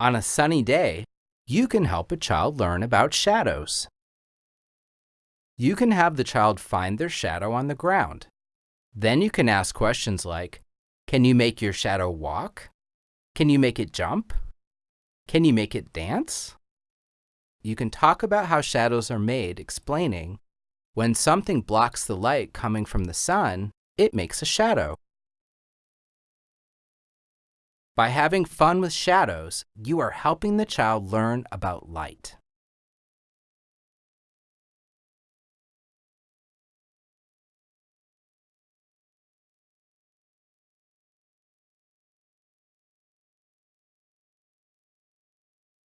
On a sunny day, you can help a child learn about shadows. You can have the child find their shadow on the ground. Then you can ask questions like, can you make your shadow walk? Can you make it jump? Can you make it dance? You can talk about how shadows are made, explaining, when something blocks the light coming from the sun, it makes a shadow. By having fun with shadows, you are helping the child learn about light.